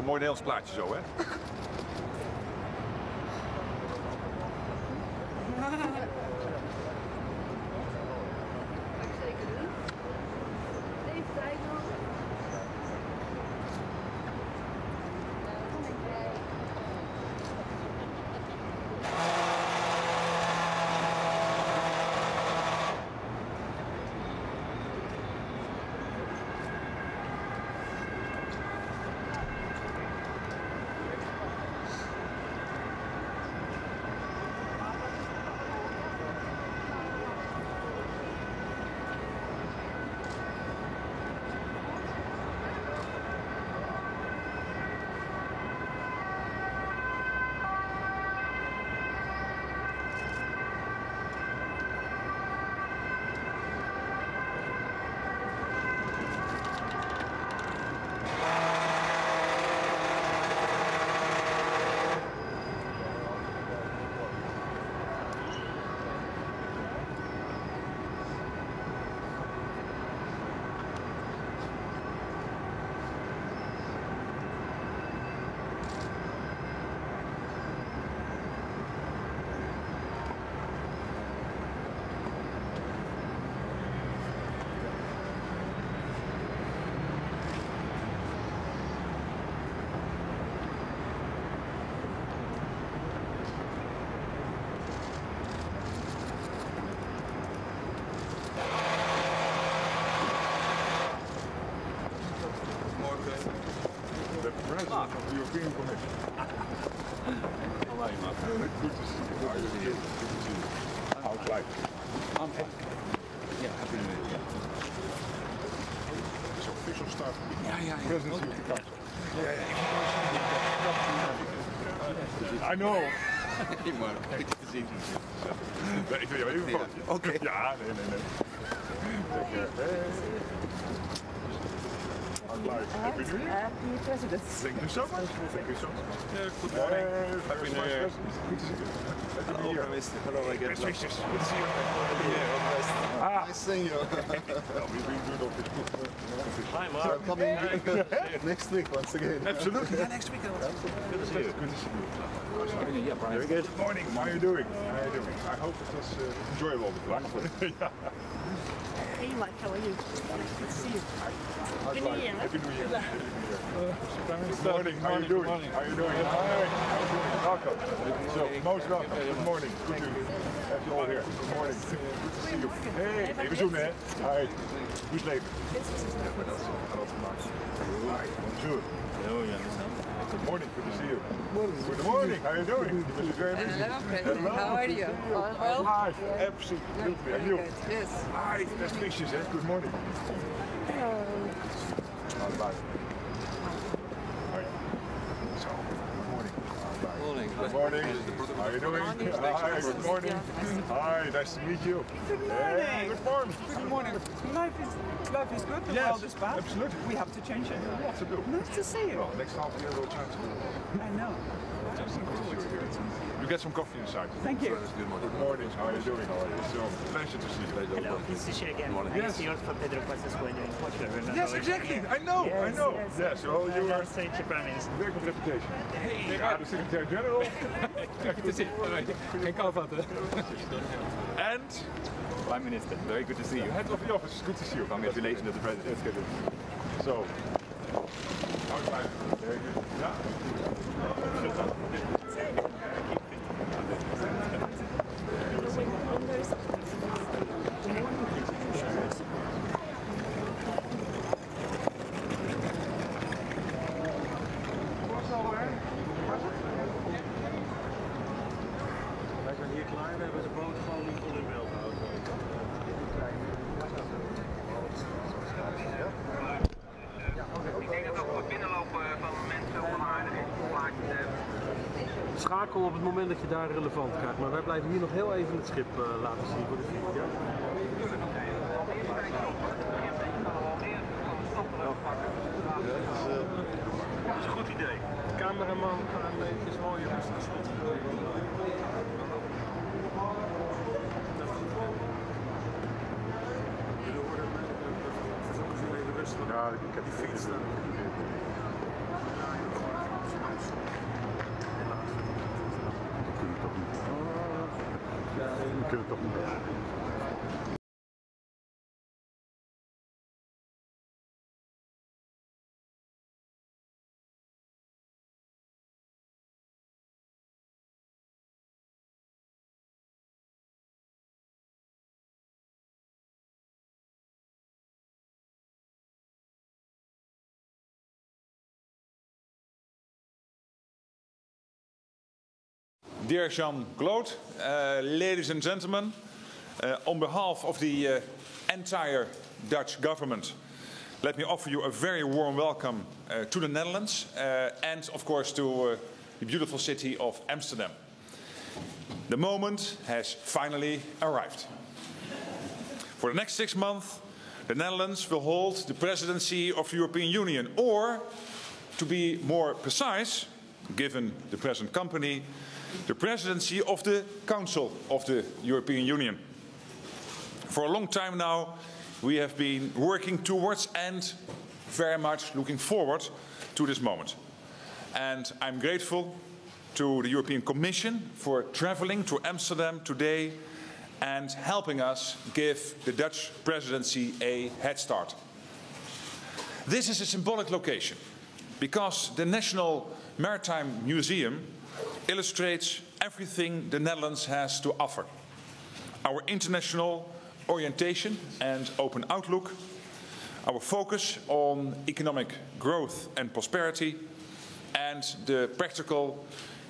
een mooi Nederlands plaatje zo, hè? I know. Ik wil jou even. Ja, nee, nee, nee. How's life? Happy New Year. Happy President. Thank you so much. Thank you so much. Good Hey, Happy New Year. Good to see you. Happy New Year. Hello again. Best wishes. Good to see you. Yeah, Nice seeing you. well, we've been good on this. Hi, I'm Mark. coming next week once again. Absolutely. Yeah, next week. Good to see you. Good to see you. Yeah, Brian. Very good. Good morning. How are you doing? How are you doing? I hope it was uh, enjoyable. Wonderful. yeah. Hey Mike, how are you? Good to see you. How's Happy New? Year. Happy New Year. Happy New Year. Good morning. How are you doing? How are you doing? Hi. How are you doing? Welcome. So, most welcome. Good morning. Good to have you all here. Good morning. Good to see you. Hey, even zoenen hè. Hi. Hoe is het leven? Hi. Bonjour. Oh, yeah. Good morning. Good to see you. Good morning. How are you doing? This is very busy. Hello, President. Hello. How are you? All well? Hi. Absolutely. And you? Yes. Hi. Best wishes. hè. Good morning. Hello. How's life? Hi. So, good morning. How's life? Morning. Good morning. How are you doing? Hi, good morning. Hi, nice to meet you. Good morning. good morning. Good morning. Life is life is good. The Yes, world is bad. absolutely. We have to change it. What to do? Nice to see you. Well, next half year we'll try to I know. You get some coffee inside. Thank you. Good morning. Good morning. How are you doing? How are you? So, pleasure to see you. Hello, this is Shea again. I Yes. see you for Pedro Passos Coelho in Portugal. remember? Yes, exactly. I know. I know. yes. Yes. Well, you And are also the Prime Minister. very good reputation. Hey, yeah, the Secretary General. Good to see you. Geen kou vatten. And Prime Minister, very good to see you. head of the office. Good to see you. Congratulations to the President. Let's get it. So, how's life? Very good. Yeah. Het moment dat je daar relevant krijgt, maar wij blijven hier nog heel even het schip eh, laten zien voor de video. Ja? Dat is een goed idee. Cameraman, gaan eventjes mooi op de schot. Ja, ik heb die fiets ってると思う。Dear Jean-Claude, uh, ladies and gentlemen, uh, on behalf of the uh, entire Dutch government, let me offer you a very warm welcome uh, to the Netherlands and, of course, to the beautiful city of Amsterdam. The moment has finally arrived. For the next six months, the Netherlands will hold the presidency of the European Union, or, to be more precise, given the present company, the presidency of the Council of the European Union. For a long time now, we have been working towards and very much looking forward to this moment. And I'm grateful to the European Commission for traveling to Amsterdam today and helping us give the Dutch presidency a head start. This is a symbolic location because the National Maritime Museum illustrates everything the Netherlands has to offer. Our international orientation and open outlook, our focus on economic growth and prosperity, and the practical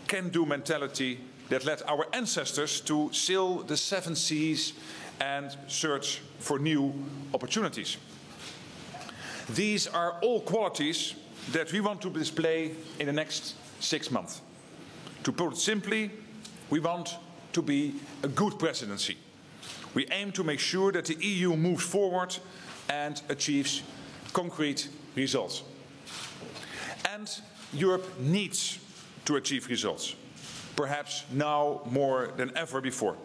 can-do mentality that led our ancestors to sail the seven seas and search for new opportunities. These are all qualities that we want to display in the next six months. To put it simply, we want to be a good presidency. We aim to make sure that the EU moves forward and achieves concrete results. And Europe needs to achieve results, perhaps now more than ever before.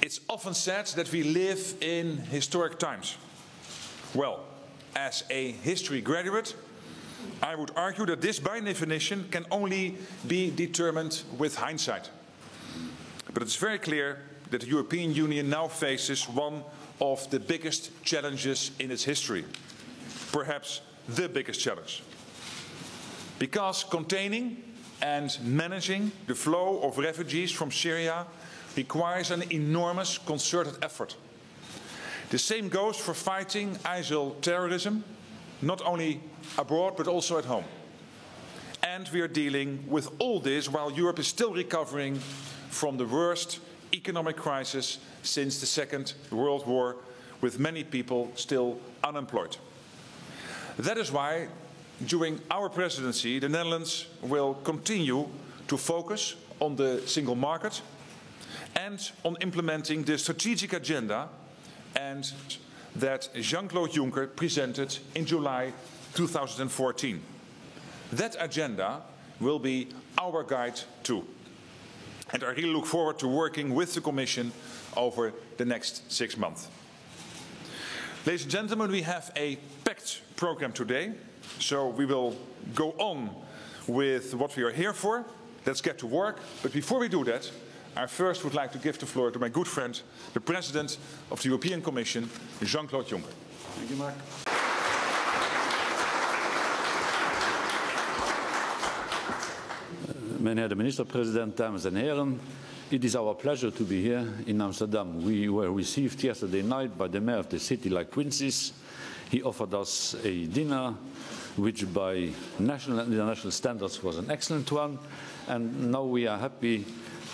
It's often said that we live in historic times. Well, as a history graduate, I would argue that this, by definition, can only be determined with hindsight. But it's very clear that the European Union now faces one of the biggest challenges in its history. Perhaps the biggest challenge. Because containing and managing the flow of refugees from Syria requires an enormous concerted effort. The same goes for fighting ISIL terrorism, not only abroad but also at home. And we are dealing with all this while Europe is still recovering from the worst economic crisis since the Second World War, with many people still unemployed. That is why, during our presidency, the Netherlands will continue to focus on the single market and on implementing the strategic agenda and that Jean-Claude Juncker presented in July 2014. That agenda will be our guide too. And I really look forward to working with the Commission over the next six months. Ladies and gentlemen, we have a packed program today, so we will go on with what we are here for. Let's get to work. But before we do that, I first would like to give the floor to my good friend, the President of the European Commission, Jean-Claude Juncker. Thank you, Mark. Uh, meneer de minister-president, dames en heren. It is our pleasure to be here in Amsterdam. We were received yesterday night by the mayor of the city like princes. He offered us a dinner, which by national and international standards was an excellent one. And now we are happy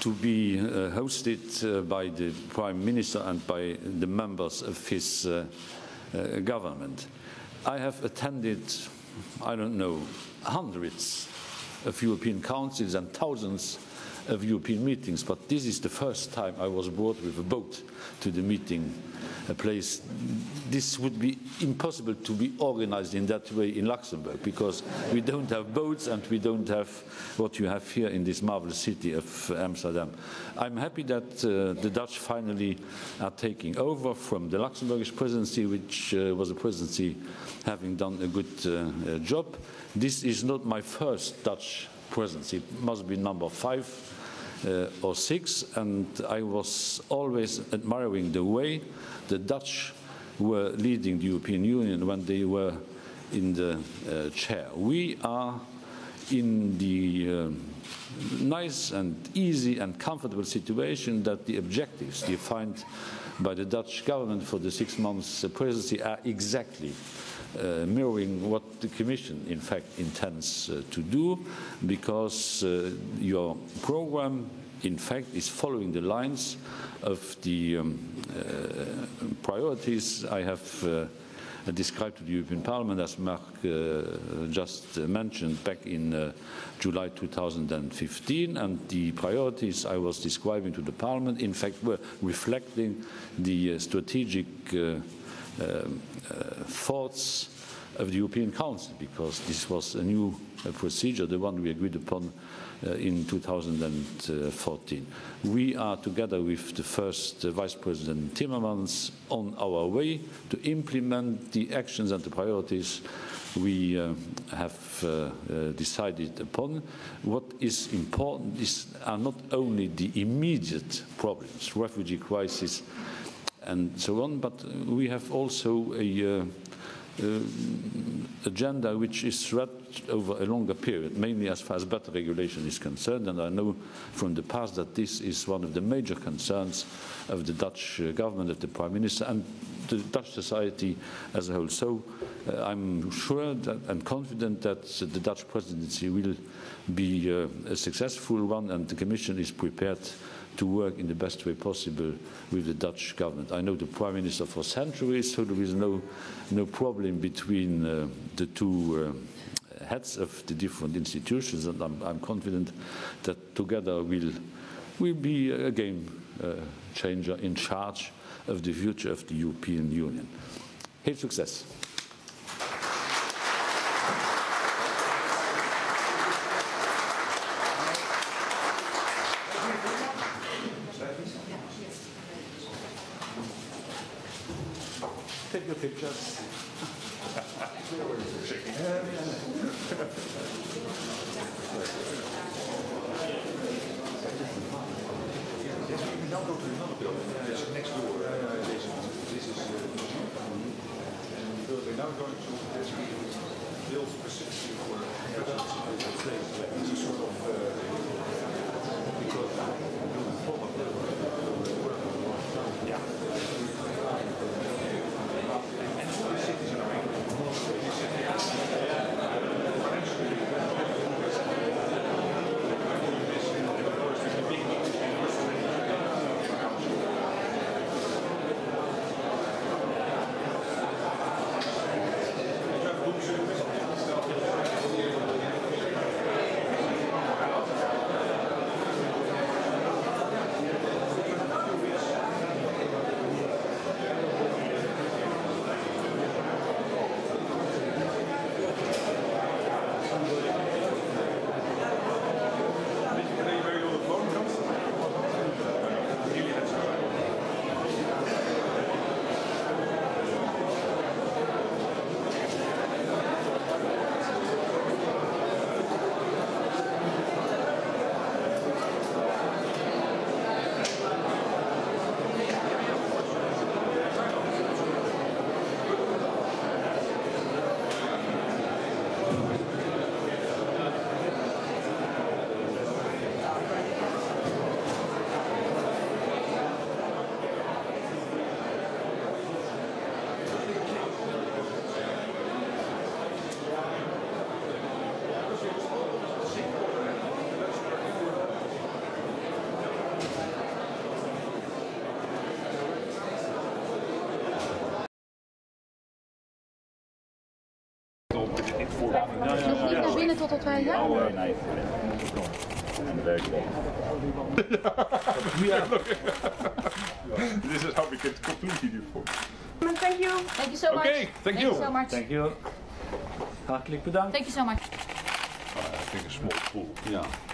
to be uh, hosted uh, by the prime minister and by the members of his uh, uh government. I have attended, I don't know, hundreds of European councils and thousands of European meetings, but this is the first time I was brought with a boat to the meeting place. This would be impossible to be organized in that way in Luxembourg because we don't have boats and we don't have what you have here in this marvelous city of Amsterdam. I'm happy that uh, the Dutch finally are taking over from the Luxembourgish presidency, which uh, was a presidency having done a good uh, uh job. This is not my first Dutch presidency, it must be number five or six, and I was always admiring the way the Dutch were leading the European Union when they were in the uh, chair. We are in the um, nice and easy and comfortable situation that the objectives defined by the Dutch government for the six months uh, presidency are exactly uh, mirroring what the Commission in fact intends uh, to do because uh, your program in fact is following the lines of the um, uh, priorities I have uh, described to the European Parliament, as Mark uh, just mentioned, back in July 2015. And the priorities I was describing to the Parliament, in fact, were reflecting the strategic um, uh, thoughts of the European Council, because this was a new uh, procedure, the one we agreed upon uh, in 2014. We are together with the first uh, Vice President Timmermans on our way to implement the actions and the priorities we uh, have uh, decided upon. What is important is, are not only the immediate problems, refugee crisis and so on, but we have also a uh, uh, agenda which is stretched over a longer period, mainly as far as better regulation is concerned. And I know from the past that this is one of the major concerns of the Dutch uh, government, of the Prime Minister, and the Dutch society as a whole. So uh, I'm sure that, and confident that the Dutch presidency will be uh, a successful one, and the Commission is prepared to work in the best way possible with the Dutch government. I know the Prime Minister for centuries, so there is no, no problem between uh, the two uh, heads of the different institutions, and I'm, I'm confident that together we'll, we'll be a game uh, changer in charge of the future of the European Union. Heel succes! Nog naar binnen totdat wij ja? nee. En werk This is how we can completely do it. Thank you. Thank you so much. Okay, thank you. so much. Thank you. Hartelijk bedankt. Thank you so much. I think a small pool. Ja.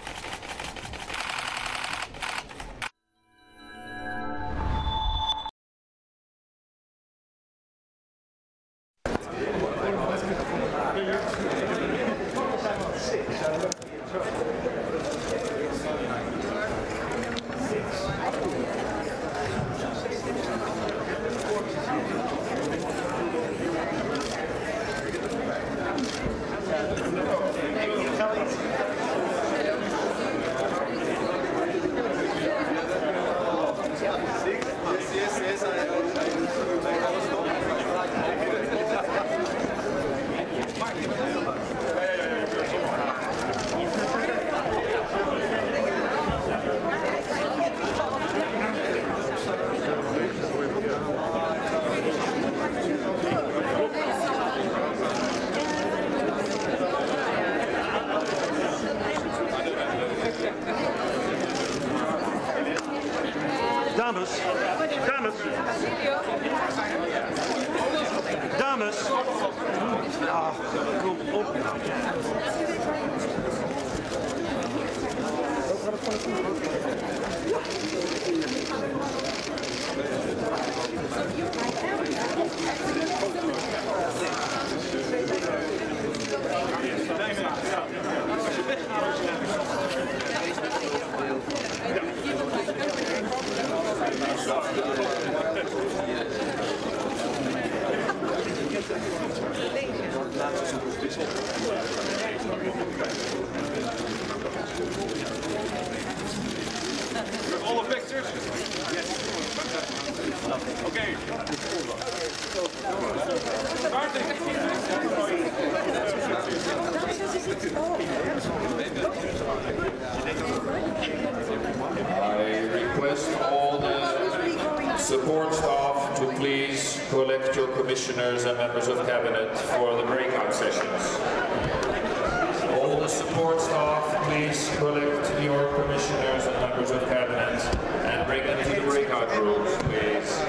All the pictures? Yes. Okay. I request all the support staff to please collect your commissioners and members of cabinet for the breakout sessions. All the support staff, please collect your commissioners and members of cabinet and bring them to the breakout rooms, please.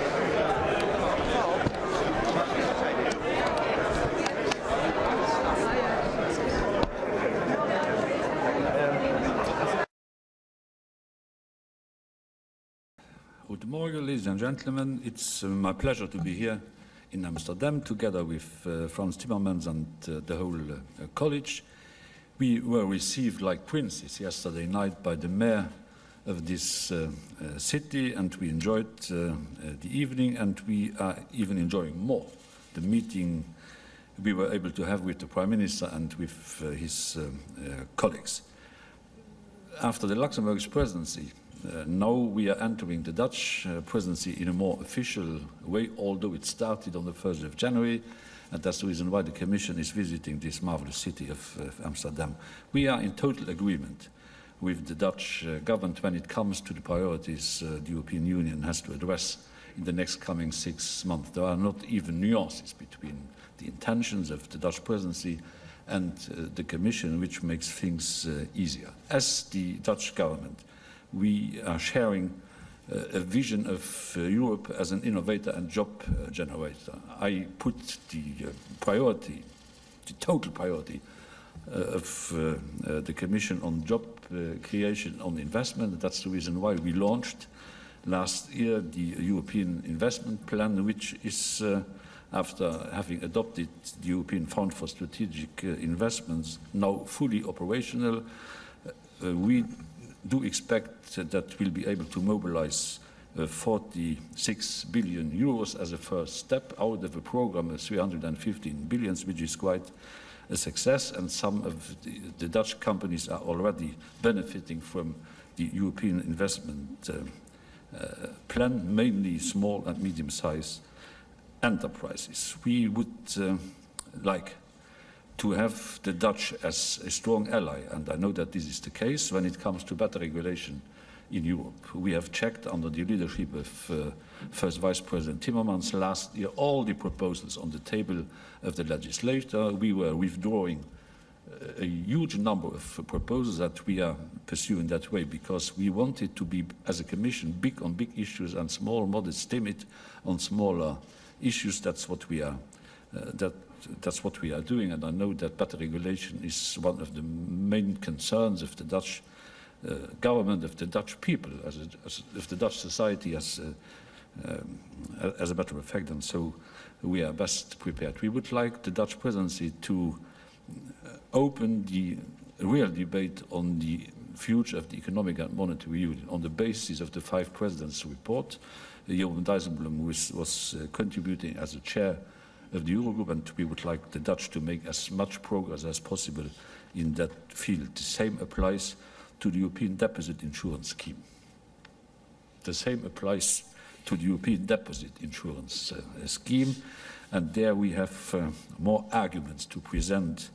Good morning, ladies and gentlemen. It's uh, my pleasure to be here in Amsterdam together with uh, Frans Timmermans and uh, the whole uh, college. We were received like princes yesterday night by the mayor of this uh, uh, city and we enjoyed uh, the evening and we are even enjoying more the meeting we were able to have with the Prime Minister and with his um, colleagues. After the Luxembourg's presidency, now we are entering the Dutch uh, presidency in a more official way, although it started on the 1st of January, and that's the reason why the Commission is visiting this marvelous city of, of Amsterdam. We are in total agreement with the Dutch uh, government when it comes to the priorities uh, the European Union has to address in the next coming six months. There are not even nuances between the intentions of the Dutch presidency and uh, the Commission, which makes things uh, easier. As the Dutch government, we are sharing uh, a vision of uh, Europe as an innovator and job uh, generator. I put the priority, the total priority of the Commission on job creation, on investment. That's the reason why we launched last year the European Investment Plan, which is, uh, after having adopted the European Fund for Strategic uh, Investments, now fully operational. Uh, we do expect that we'll be able to mobilize uh, 46 billion euros as a first step out of a program of 315 billions, which is quite a success, and some of the, the Dutch companies are already benefiting from the European investment uh, uh, plan, mainly small and medium-sized enterprises. We would uh, like to have the Dutch as a strong ally, and I know that this is the case when it comes to better regulation in Europe. We have checked under the leadership of uh, First Vice President Timmermans last year all the proposals on the table of the legislator. We were withdrawing uh, a huge number of proposals that we are pursuing that way because we wanted to be, as a Commission, big on big issues and small, modest, timid on smaller issues. That's what we are. Uh, that that's what we are doing, and I know that better regulation is one of the main concerns of the Dutch uh, government, of the Dutch people, as, as of the Dutch society as, uh, um, as a matter of fact, and so we are best prepared. We would like the Dutch presidency to open the real debate on the future of the economic and monetary union on the basis of the five presidents' report. Uh, Jeroen Dijsselbloem was, was uh, contributing as a chair of the Eurogroup, and we would like the Dutch to make as much progress as possible in that field. The same applies to the European Deposit Insurance Scheme. The same applies to the European Deposit Insurance uh, Scheme. And there we have uh, more arguments to present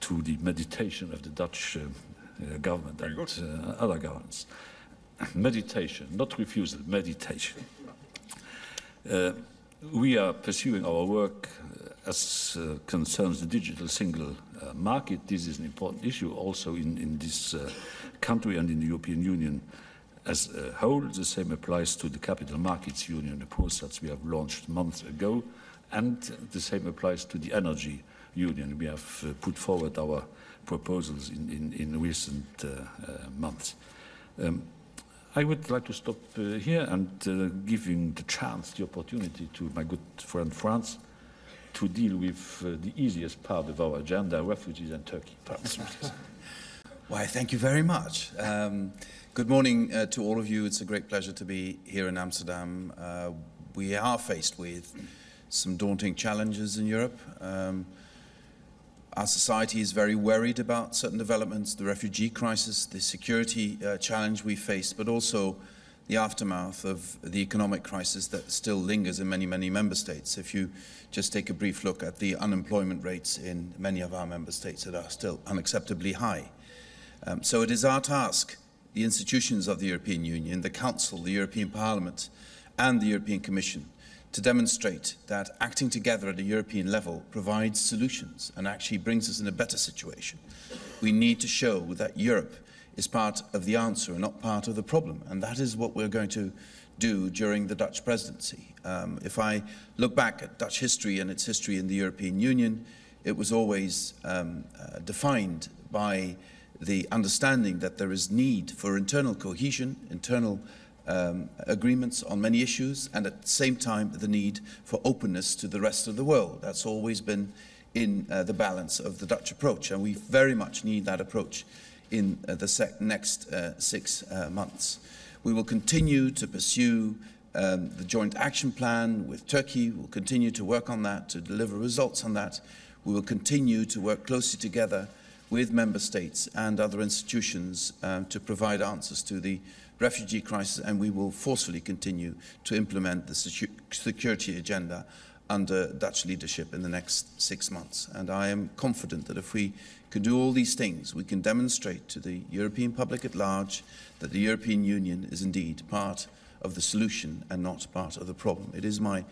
to the meditation of the Dutch uh, uh, government and uh, other governments. meditation, not refusal, meditation. We are pursuing our work uh, as uh, concerns the digital single uh, market. This is an important issue also in, in this uh, country and in the European Union as a whole. The same applies to the Capital Markets Union, the process we have launched months ago, and the same applies to the Energy Union. We have uh, put forward our proposals in, in, in recent uh, months. Um, I would like to stop uh, here and uh, giving the chance, the opportunity to my good friend Frans to deal with uh, the easiest part of our agenda, refugees and Turkey. Why, thank you very much. Um, good morning uh, to all of you. It's a great pleasure to be here in Amsterdam. Uh, we are faced with some daunting challenges in Europe. Um, our society is very worried about certain developments, the refugee crisis, the security uh, challenge we face, but also the aftermath of the economic crisis that still lingers in many, many member states. If you just take a brief look at the unemployment rates in many of our member states that are still unacceptably high. Um, so it is our task, the institutions of the European Union, the Council, the European Parliament, and the European Commission, to demonstrate that acting together at a European level provides solutions and actually brings us in a better situation. We need to show that Europe is part of the answer and not part of the problem. And that is what we're going to do during the Dutch presidency. Um, if I look back at Dutch history and its history in the European Union, it was always um, uh, defined by the understanding that there is need for internal cohesion, internal um, agreements on many issues, and at the same time the need for openness to the rest of the world. That's always been in uh, the balance of the Dutch approach, and we very much need that approach in uh, the next uh, six uh, months. We will continue to pursue um, the joint action plan with Turkey. We'll continue to work on that, to deliver results on that. We will continue to work closely together with member states and other institutions um, to provide answers to the refugee crisis and we will forcefully continue to implement the security agenda under Dutch leadership in the next six months. And I am confident that if we can do all these things, we can demonstrate to the European public at large that the European Union is indeed part of the solution and not part of the problem. It is my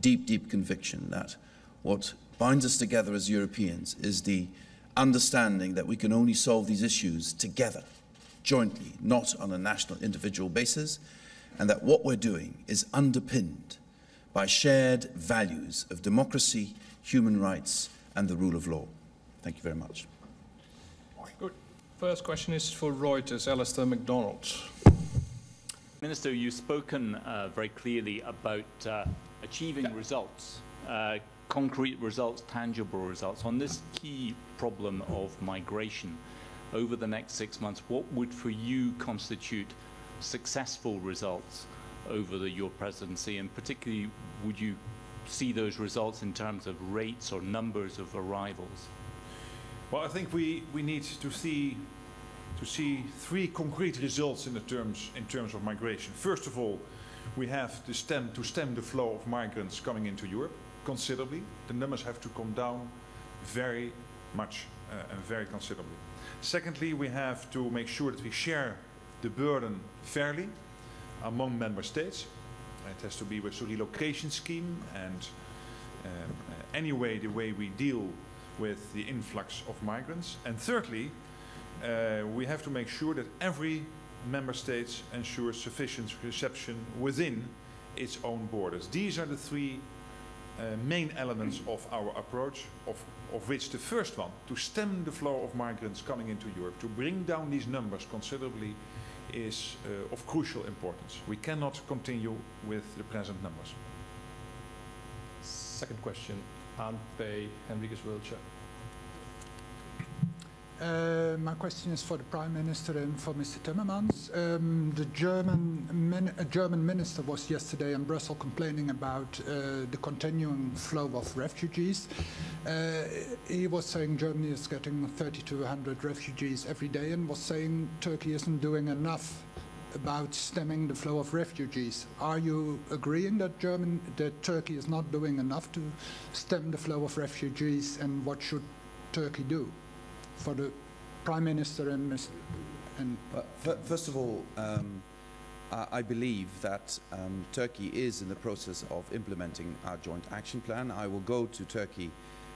deep, deep conviction that what binds us together as Europeans is the understanding that we can only solve these issues together jointly, not on a national individual basis, and that what we're doing is underpinned by shared values of democracy, human rights, and the rule of law. Thank you very much. Good. First question is for Reuters, Alastair Macdonald. Minister, you've spoken uh, very clearly about uh, achieving yeah. results, uh, concrete results, tangible results on this key problem of migration over the next six months, what would for you constitute successful results over the, your presidency? And particularly, would you see those results in terms of rates or numbers of arrivals? Well, I think we, we need to see to see three concrete results in the terms in terms of migration. First of all, we have to stem to stem the flow of migrants coming into Europe considerably. The numbers have to come down very much and very considerably. Secondly, we have to make sure that we share the burden fairly among member states. It has to be with a relocation scheme and um, anyway the way we deal with the influx of migrants. And thirdly, uh, we have to make sure that every member state ensures sufficient reception within its own borders. These are the three uh, main elements of our approach, of of which the first one, to stem the flow of migrants coming into Europe, to bring down these numbers considerably, is uh, of crucial importance. We cannot continue with the present numbers. Second question, Ante Henriques Wiltshire. Uh, my question is for the Prime Minister and for Mr. Timmermans. Um, the German, min German minister was yesterday in Brussels complaining about uh, the continuing flow of refugees. Uh, he was saying Germany is getting 30 to 100 refugees every day and was saying Turkey isn't doing enough about stemming the flow of refugees. Are you agreeing that German, that Turkey is not doing enough to stem the flow of refugees, and what should Turkey do? For the Prime Minister and Mr. And Well, first of all, um, I I believe that um, Turkey is in the process of implementing our joint action plan. I will go to Turkey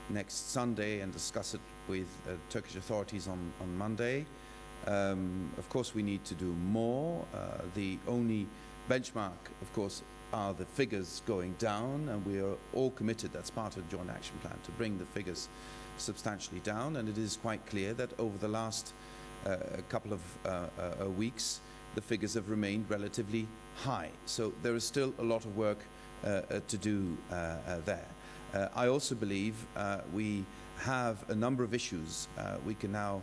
next Sunday and discuss it with uh, Turkish authorities on, on Monday. Um, of course, we need to do more. Uh, the only benchmark, of course, are the figures going down, and we are all committed, that's part of the joint action plan, to bring the figures substantially down. And it is quite clear that over the last uh, couple of uh, uh, weeks, the figures have remained relatively high. So there is still a lot of work uh, to do there. I also believe we have a number of issues we can now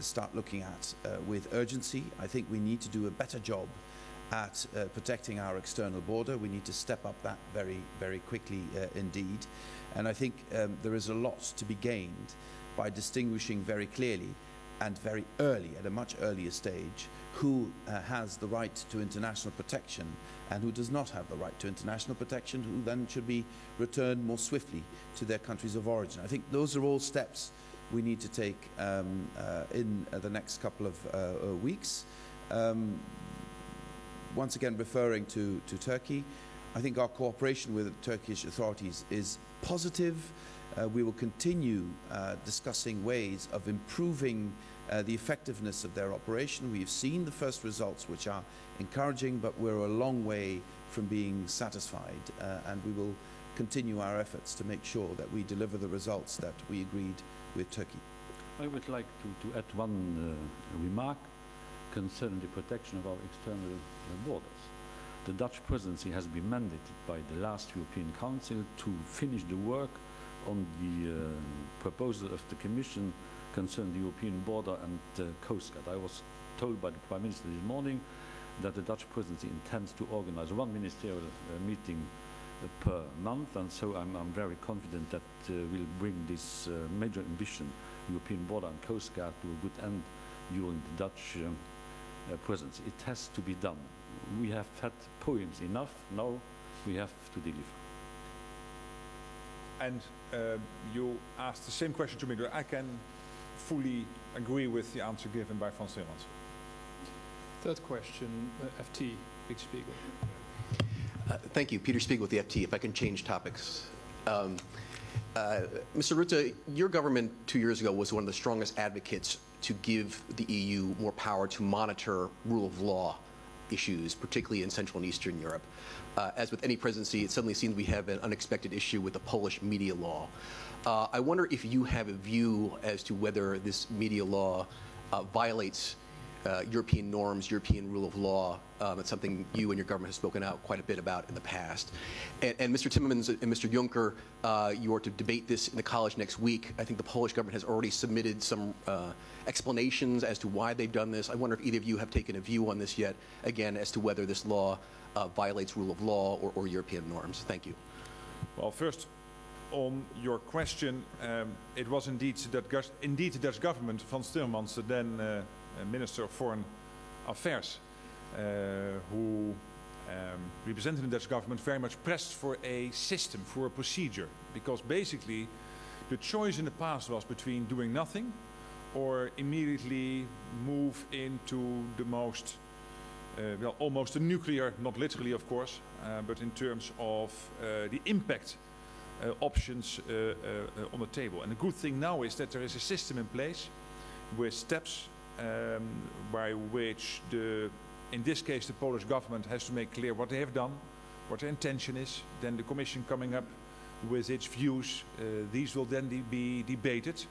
start looking at with urgency. I think we need to do a better job at uh, protecting our external border. We need to step up that very, very quickly uh, indeed. And I think um, there is a lot to be gained by distinguishing very clearly and very early, at a much earlier stage, who uh, has the right to international protection and who does not have the right to international protection, who then should be returned more swiftly to their countries of origin. I think those are all steps we need to take um, uh, in uh, the next couple of uh, uh, weeks. Um, once again, referring to, to Turkey, I think our cooperation with the Turkish authorities is positive. Uh, we will continue uh, discussing ways of improving uh, the effectiveness of their operation. We've seen the first results, which are encouraging, but we're a long way from being satisfied, uh, and we will continue our efforts to make sure that we deliver the results that we agreed with Turkey. I would like to, to add one uh, remark concerning the protection of our external uh, borders. The Dutch presidency has been mandated by the last European Council to finish the work on the uh, proposal of the Commission concerning the European border and uh, coast guard. I was told by the Prime Minister this morning that the Dutch presidency intends to organize one ministerial uh, meeting uh, per month, and so I'm, I'm very confident that uh, we'll bring this uh, major ambition, European border and coast guard, to a good end during the Dutch um, presidency. It has to be done. We have had poems enough. Now we have to deliver. And um, you asked the same question to me. I can fully agree with the answer given by Frans Timmermans. Third question, uh, FT, Big Spiegel. Uh, Thank you. Peter Spiegel with the FT. If I can change topics. Um, uh, Mr. Rutte, your government two years ago was one of the strongest advocates to give the EU more power to monitor rule of law issues, particularly in Central and Eastern Europe. Uh, as with any presidency, it suddenly seems we have an unexpected issue with the Polish media law. Uh, I wonder if you have a view as to whether this media law uh, violates uh, European norms, European rule of law. Um, it's something you and your government have spoken out quite a bit about in the past. And, and Mr. Timmermans and Mr. Juncker, uh, you are to debate this in the college next week. I think the Polish government has already submitted some uh, explanations as to why they've done this. I wonder if either of you have taken a view on this yet, again, as to whether this law uh, violates rule of law or, or European norms. Thank you. Well, first, on your question, um, it was indeed that indeed the Dutch government, Frans Timmermans, the then uh, uh, Minister of Foreign Affairs, uh, who um, represented the Dutch government, very much pressed for a system, for a procedure, because basically the choice in the past was between doing nothing or immediately move into the most uh, well, almost a nuclear, not literally of course, uh, but in terms of uh, the impact uh, options uh, on the table. And the good thing now is that there is a system in place with steps um, by which the, in this case, the Polish government has to make clear what they have done, what their intention is, then the Commission coming up with its views. Uh, these will then de be debated,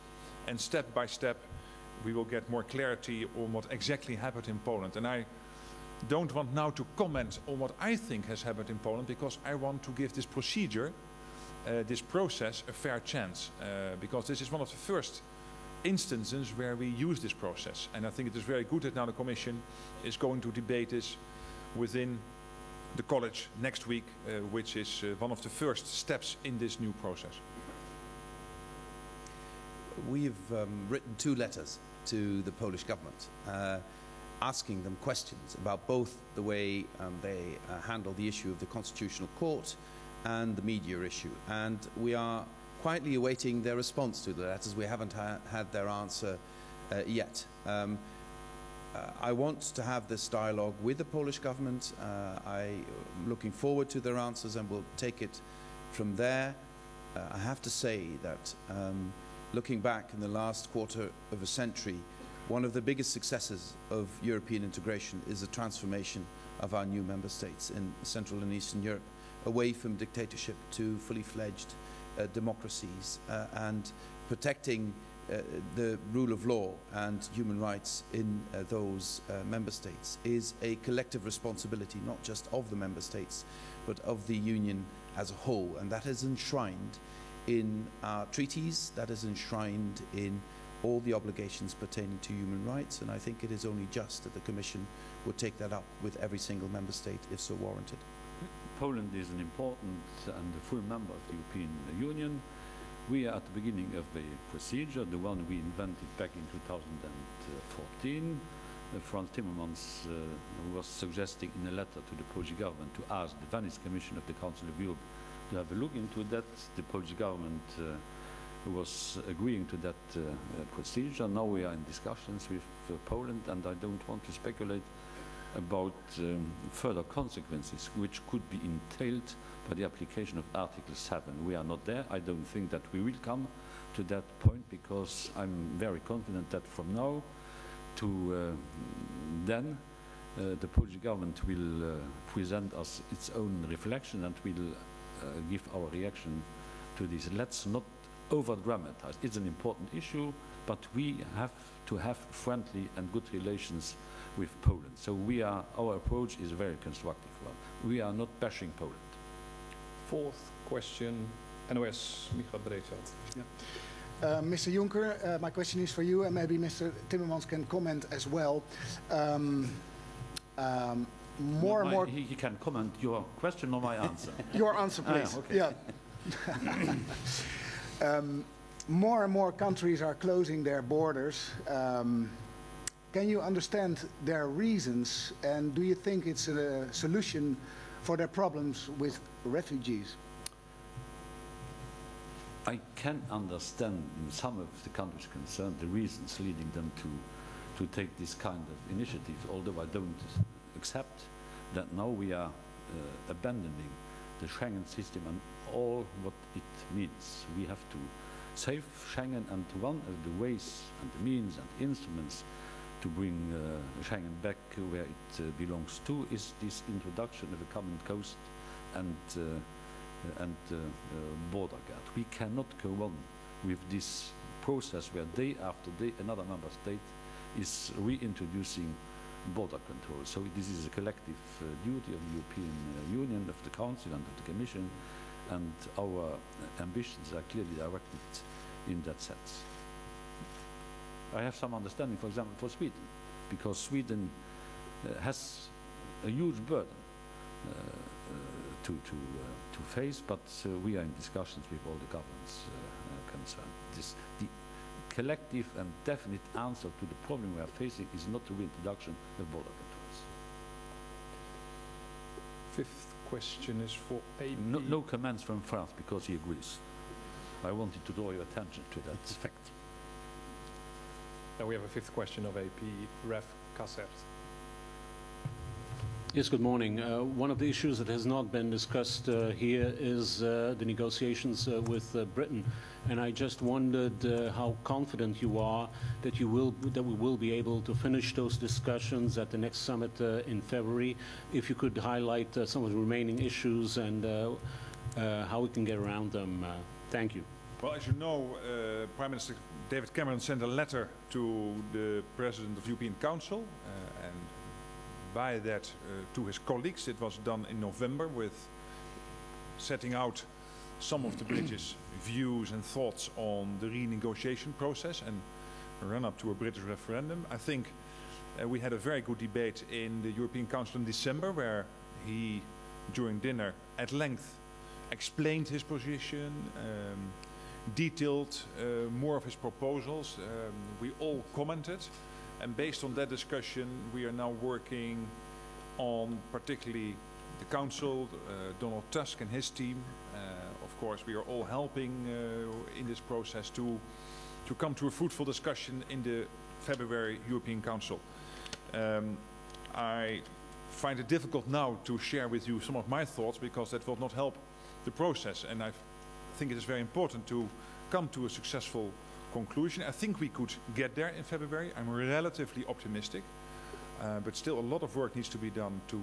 and step by step we will get more clarity on what exactly happened in Poland. And I don't want now to comment on what I think has happened in Poland because I want to give this procedure, uh, this process, a fair chance. Uh, because this is one of the first instances where we use this process. And I think it is very good that now the Commission is going to debate this within the college next week, uh, which is uh, one of the first steps in this new process. We've um, written two letters to the Polish government. Uh, asking them questions about both the way um, they uh, handle the issue of the Constitutional Court and the media issue. And we are quietly awaiting their response to the letters. We haven't ha had their answer uh, yet. Um, uh, I want to have this dialogue with the Polish government. Uh, I'm looking forward to their answers and we'll take it from there. Uh, I have to say that um, looking back in the last quarter of a century, one of the biggest successes of European integration is the transformation of our new member states in Central and Eastern Europe away from dictatorship to fully fledged uh, democracies uh, and protecting uh, the rule of law and human rights in uh, those uh, member states is a collective responsibility, not just of the member states, but of the Union as a whole. And that is enshrined in our treaties, that is enshrined in all the obligations pertaining to human rights. And I think it is only just that the Commission would take that up with every single member state if so warranted. Poland is an important and a full member of the European Union. We are at the beginning of a procedure, the one we invented back in 2014. Uh, Frans Timmermans uh, was suggesting in a letter to the Polish government to ask the Venice Commission of the Council of Europe to have a look into that. The Polish government uh, was agreeing to that uh, procedure. Now we are in discussions with uh, Poland and I don't want to speculate about um, further consequences which could be entailed by the application of Article 7. We are not there. I don't think that we will come to that point because I'm very confident that from now to uh, then uh, the Polish government will uh, present us its own reflection and will give our reaction to this. Let's not over-dramatize. It's an important issue, but we have to have friendly and good relations with Poland. So we are, our approach is a very constructive one. We are not bashing Poland. Fourth question, NOS, Michael Breedveld. Yeah. Uh, Mr. Juncker, uh, my question is for you, and maybe Mr. Timmermans can comment as well. Um, um, more and more. He, he, can comment your question or my answer. your answer, please. Ah, okay. Yeah. um, more and more countries are closing their borders. Um, can you understand their reasons, and do you think it's a solution for their problems with refugees? I can understand in some of the countries concerned the reasons leading them to, to take this kind of initiative, although I don't accept that now we are uh, abandoning the Schengen system and all what it means. We have to save Schengen and one of the ways and the means and instruments to bring uh, Schengen back where it uh, belongs to is this introduction of a common coast and uh, and uh, uh, border guard. We cannot go on with this process where day after day another member state is reintroducing border control. So this is a collective uh, duty of the European uh, Union, of the Council and of the Commission, and our ambitions are clearly directed in that sense. I have some understanding, for example, for Sweden, because Sweden uh, has a huge burden uh, uh, to, to, uh, to face, but uh, we are in discussions with all the governments uh, concerned. This, the collective and definite answer to the problem we are facing is not the reintroduction of border controls. Fifth question is for AP. No, no comments from Frans because he agrees. I wanted to draw your attention to that fact. Now we have a fifth question of AP, Raf Casert. Yes, good morning. Uh, one of the issues that has not been discussed uh, here is uh, the negotiations uh, with uh, Britain, and I just wondered uh, how confident you are that you will that we will be able to finish those discussions at the next summit in February. If you could highlight some of the remaining issues and how we can get around them. thank you. Well, as you know, Prime Minister David Cameron sent a letter to the President of the European Council, and by that uh, to his colleagues. It was done in November with setting out some of the British views and thoughts on the renegotiation process and run up to a British referendum. I think uh, we had a very good debate in the European Council in December where he, during dinner, at length explained his position, um, detailed uh, more of his proposals. Um, we all commented and based on that discussion, we are now working on particularly the council, uh, Donald Tusk and his team. Uh, of course, we are all helping uh, in this process to, to come to a fruitful discussion in the February European Council. Um, I find it difficult now to share with you some of my thoughts because that will not help the process. And I think it is very important to come to a successful conclusion. I think we could get there in February. I'm relatively optimistic. Uh, but still a lot of work needs to be done to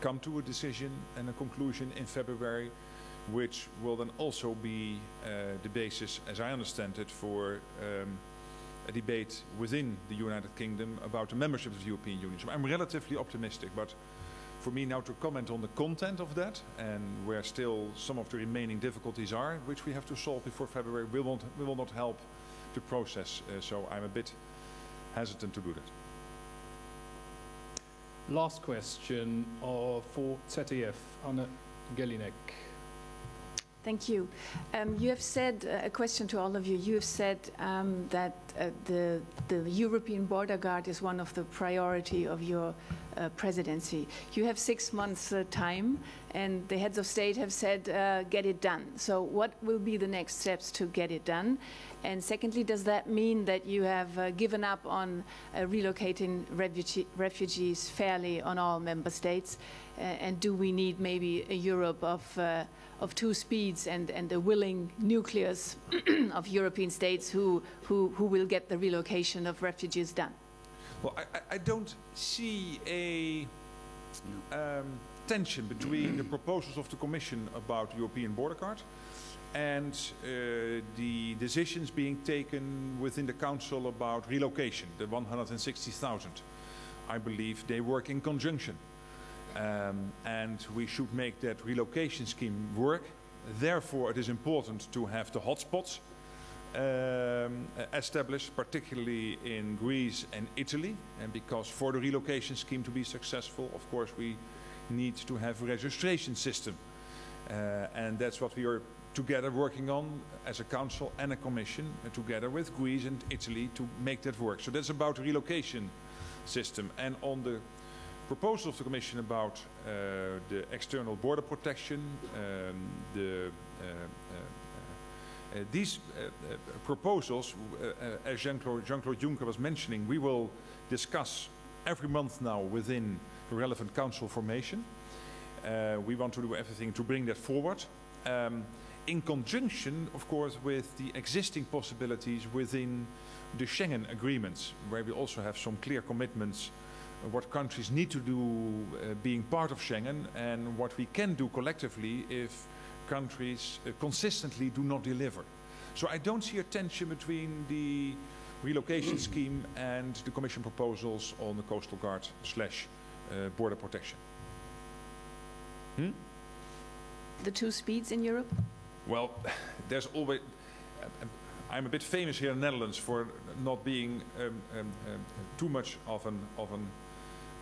come to a decision and a conclusion in February, which will then also be uh, the basis, as I understand it, for um, a debate within the United Kingdom about the membership of the European Union. So I'm relatively optimistic, but for me now to comment on the content of that and where still some of the remaining difficulties are, which we have to solve before February, will not, will not help the process. Uh, so I'm a bit hesitant to do that. Last question uh, for ZDF, Anne Gellinek. Thank you. Um, you have said, uh, a question to all of you, you have said um, that uh, the, the European Border Guard is one of the priority of your uh, presidency. You have six months uh, time and the heads of state have said uh, get it done. So what will be the next steps to get it done? And secondly, does that mean that you have uh, given up on relocating refugee, refugees fairly on all member states? and do we need maybe a Europe of of two speeds and, and a willing nucleus of European states who, who, who will get the relocation of refugees done? Well, I, I don't see a um, tension between the proposals of the Commission about the European border guard and uh, the decisions being taken within the Council about relocation, the 160,000. I believe they work in conjunction. Um, and we should make that relocation scheme work. Therefore, it is important to have the hotspots um, established, particularly in Greece and Italy. And because for the relocation scheme to be successful, of course, we need to have a registration system. Uh, and that's what we are together working on as a council and a commission, uh, together with Greece and Italy to make that work. So that's about the relocation system. And on the proposal of the Commission about uh, the external border protection, um, the, uh, uh, uh these proposals, as Jean-Claude Jean Juncker was mentioning, we will discuss every month now within the relevant council formation. we want to do everything to bring that forward. Um, in conjunction, of course, with the existing possibilities within the Schengen agreements, where we also have some clear commitments what countries need to do uh, being part of Schengen and what we can do collectively if countries uh, consistently do not deliver. So I don't see a tension between the relocation scheme and the Commission proposals on the Coastal Guard slash uh, border protection. Hmm? The two speeds in Europe? Well, there's always... I'm a bit famous here in the Netherlands for not being um, um, um, too much of an, of an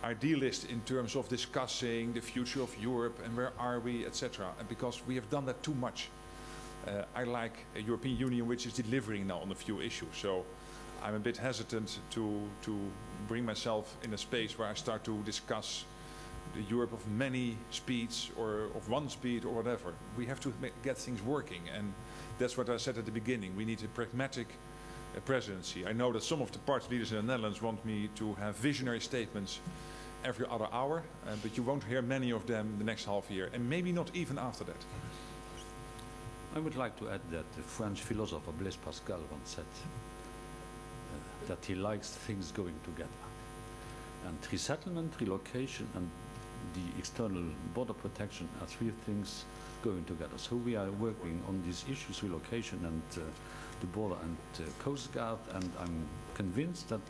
idealist in terms of discussing the future of Europe and where are we, etc. Because we have done that too much. Uh, I like a European Union which is delivering now on a few issues. So I'm a bit hesitant to, to bring myself in a space where I start to discuss the Europe of many speeds or of one speed or whatever. We have to get things working. And that's what I said at the beginning. We need a pragmatic uh, presidency. I know that some of the party leaders in the Netherlands want me to have visionary statements every other hour, uh, but you won't hear many of them the next half year, and maybe not even after that. I would like to add that the French philosopher Blaise Pascal once said uh, that he likes things going together. And resettlement, relocation, and the external border protection are three things going together. So we are working on these issues, relocation and uh, the border and uh, Coast Guard, and I'm convinced that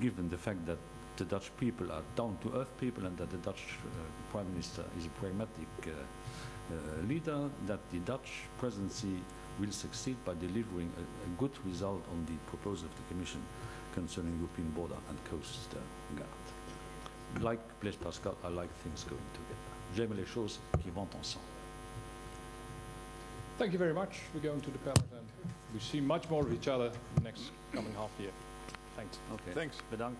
given the fact that the Dutch people are down-to-earth people and that the Dutch uh, Prime Minister is a pragmatic uh, uh, leader, that the Dutch presidency will succeed by delivering a, a, good result on the proposal of the Commission concerning European border and coast guard. Like Blaise Pascal, I like things going together. J'aime les choses qui vont ensemble. Thank you very much. We're going to the panel and we see much more of each other next coming half year. Thanks. Okay. Thanks. Bedankt.